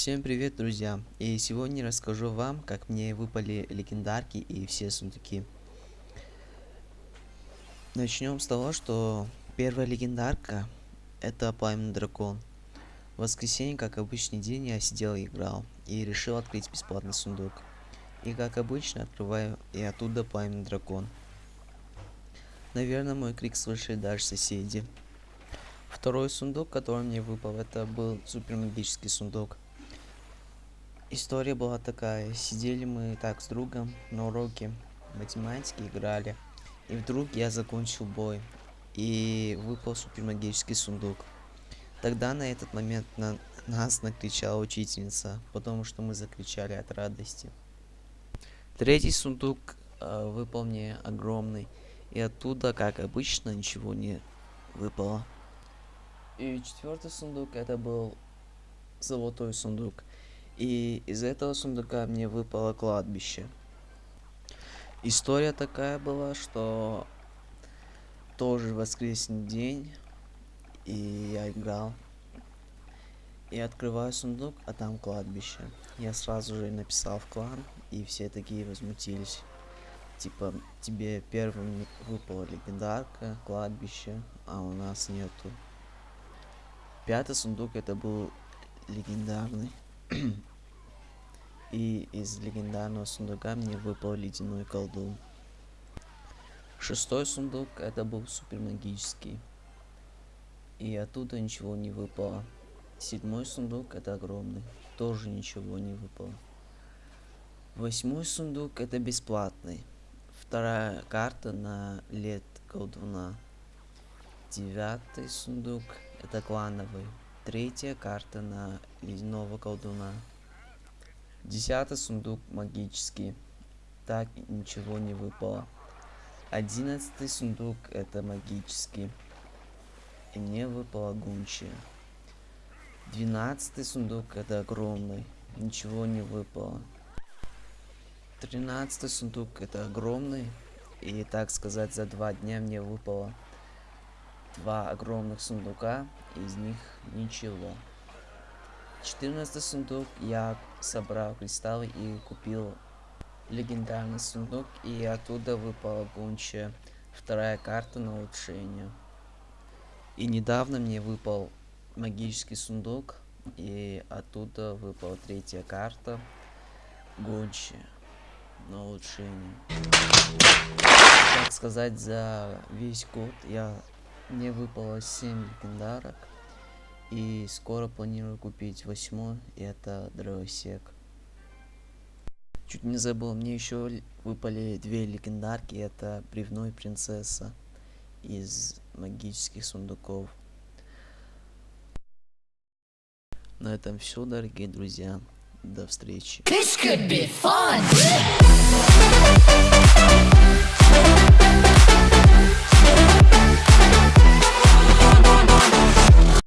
Всем привет, друзья! И сегодня расскажу вам, как мне выпали легендарки и все сундуки. Начнем с того, что первая легендарка это Пламенный Дракон. В воскресенье, как обычный день, я сидел и играл, и решил открыть бесплатный сундук. И как обычно, открываю, и оттуда Пламенный Дракон. Наверное, мой крик слышали даже соседи. Второй сундук, который мне выпал, это был супер магический сундук. История была такая. Сидели мы так с другом на уроке математики, играли. И вдруг я закончил бой. И выпал супер магический сундук. Тогда на этот момент на нас накричала учительница, потому что мы закричали от радости. Третий сундук э, выпал мне огромный. И оттуда, как обычно, ничего не выпало. И четвертый сундук это был золотой сундук. И из этого сундука мне выпало кладбище. История такая была, что тоже воскресный день, и я играл. И открываю сундук, а там кладбище. Я сразу же написал в клан, и все такие возмутились. Типа, тебе первым выпала легендарка, кладбище, а у нас нету. Пятый сундук это был легендарный. И из легендарного сундука мне выпал ледяной колдун. Шестой сундук это был супер магический. И оттуда ничего не выпало. Седьмой сундук это огромный. Тоже ничего не выпало. Восьмой сундук это бесплатный. Вторая карта на лет колдуна. Девятый сундук это клановый. Третья карта на ледяного колдуна. Десятый сундук магический. Так ничего не выпало. Одиннадцатый сундук это магический. И мне выпало гунчия. Двенадцатый сундук это огромный. Ничего не выпало. Тринадцатый сундук это огромный. И так сказать за два дня мне выпало два огромных сундука. Из них ничего. 14 сундук я собрал кристаллы и купил легендарный сундук и оттуда выпала гунча вторая карта на улучшение. И недавно мне выпал магический сундук и оттуда выпала третья карта гончи на улучшение. Так сказать за весь год я мне выпало 7 легендарок и скоро планирую купить восьмой, это дровосек. Чуть не забыл, мне еще выпали две легендарки, это бревно и принцесса из магических сундуков. На этом все, дорогие друзья. До встречи.